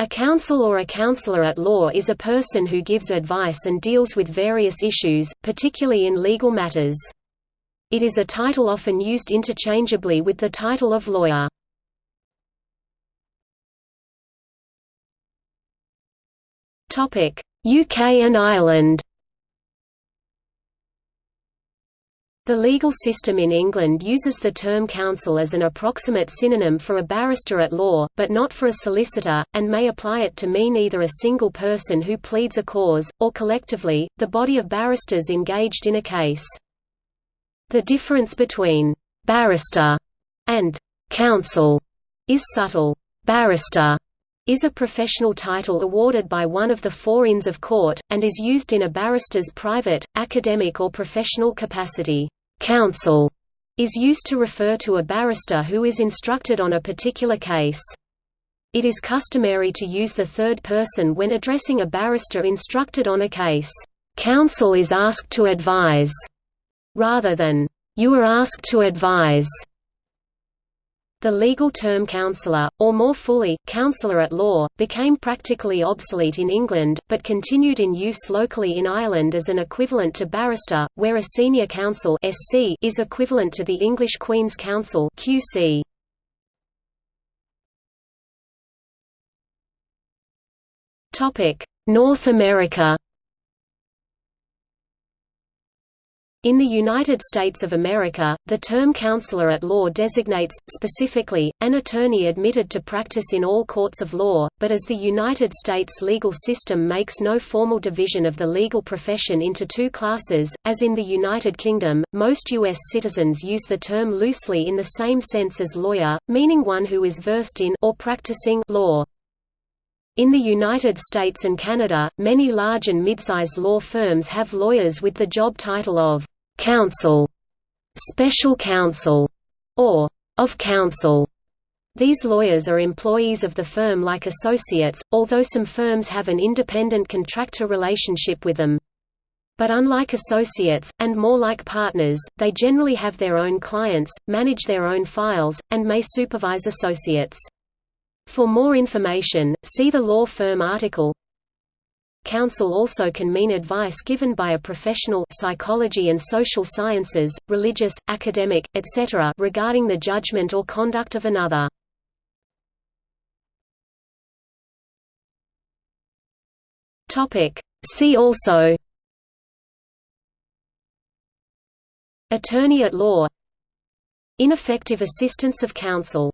A counsel or a counselor at law is a person who gives advice and deals with various issues, particularly in legal matters. It is a title often used interchangeably with the title of lawyer. UK and Ireland The legal system in England uses the term counsel as an approximate synonym for a barrister at law, but not for a solicitor, and may apply it to mean either a single person who pleads a cause, or collectively, the body of barristers engaged in a case. The difference between «barrister» and «counsel» is subtle. Barrister is a professional title awarded by one of the four Inns of Court, and is used in a barrister's private, academic or professional capacity. Counsel is used to refer to a barrister who is instructed on a particular case. It is customary to use the third person when addressing a barrister instructed on a case. Counsel is asked to advise, rather than, you are asked to advise. The legal term counsellor, or more fully, counsellor at law, became practically obsolete in England, but continued in use locally in Ireland as an equivalent to barrister, where a senior counsel (SC) is equivalent to the English Queen's Counsel (QC). North America. In the United States of America, the term counselor at law designates, specifically, an attorney admitted to practice in all courts of law, but as the United States legal system makes no formal division of the legal profession into two classes, as in the United Kingdom, most U.S. citizens use the term loosely in the same sense as lawyer, meaning one who is versed in or practicing law. In the United States and Canada, many large and midsize law firms have lawyers with the job title of counsel, special counsel, or of counsel. These lawyers are employees of the firm like associates, although some firms have an independent contractor relationship with them. But unlike associates, and more like partners, they generally have their own clients, manage their own files, and may supervise associates. For more information, see the law firm article. Counsel also can mean advice given by a professional psychology and social sciences, religious, academic, etc. regarding the judgment or conduct of another. See also Attorney at law Ineffective assistance of counsel